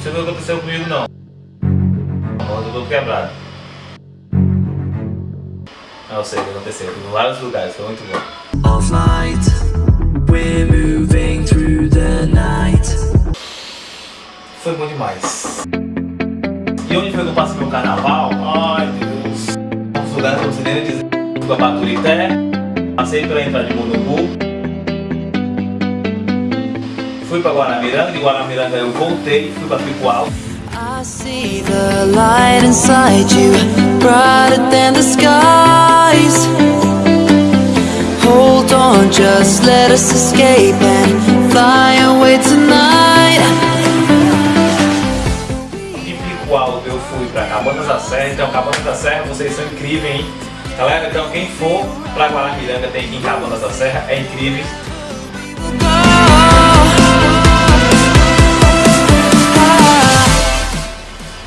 não sei o que aconteceu comigo não. Mas eu tô quebrado. Não eu sei o que aconteceu, fui em vários lugares, foi muito bom. of light. We're moving through the night. Foi bom demais. E onde foi que eu passei meu carnaval? Ai Deus. Uns lugares que eu não sei nem dizer. Fui pra Baturité, passei pela entrada de Munubu. Fui pra Guaramiranga, de Guaramiranga eu voltei, fui pra Picual. I see the light inside you, brighter than the skies. Hold on, just let us escape and fly away tonight. De Picual eu fui pra Cabanas da Serra, então Cabanas da Serra vocês são incríveis, hein? Galera, então quem for pra Guaramiranga tem que ir em Cabanas da Serra, é incrível.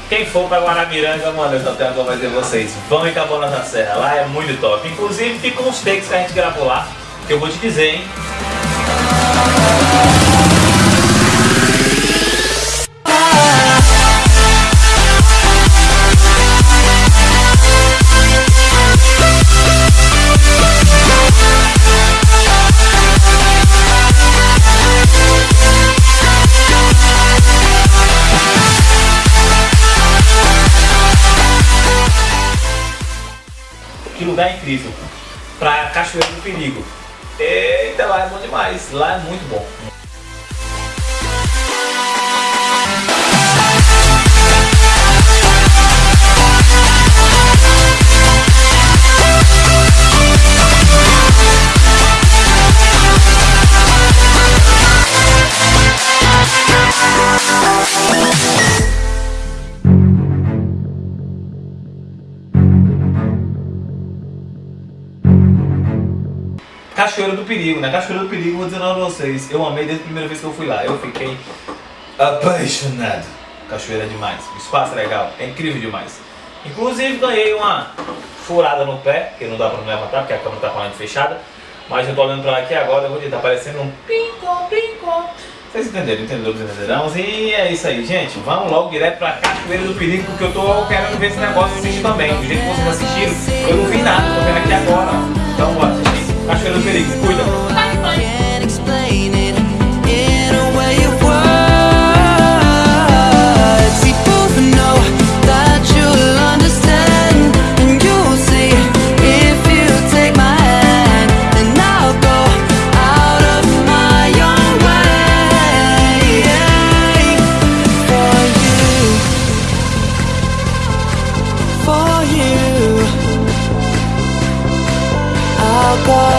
Quem for pra Guaramiranga, mano, eu só tenho uma coisa pra vocês. Vão em Cabanas da Serra, lá é muito top. Inclusive, ficam uns takes que a gente gravou lá, que eu vou te dizer, hein? Que lugar incrível. Pra Cachoeira do Perigo. Eita, lá é bom demais. Lá é muito bom. Cachoeira do Perigo, né? Cachoeira do Perigo, vou dizer pra vocês. Eu amei desde a primeira vez que eu fui lá. Eu fiquei apaixonado. Cachoeira é demais. O espaço é legal. É incrível demais. Inclusive ganhei uma furada no pé, que não dá pra me levantar porque a câmera tá falando fechada. Mas eu tô olhando pra lá aqui agora, eu vou tá parecendo um pincom, pincom. Vocês entenderam, entenderam, entenderão? E é isso aí, gente. Vamos logo direto pra Cachoeira do Perigo, porque eu tô querendo ver esse negócio assistir também. Do jeito que vocês assistiram, eu não vi nada, tô vendo aqui agora. Naquela. Can't explain it in a way of words. Know that you'll understand, and you'll see if you take my hand, I'll go out of my own way for you, for you. I'll go.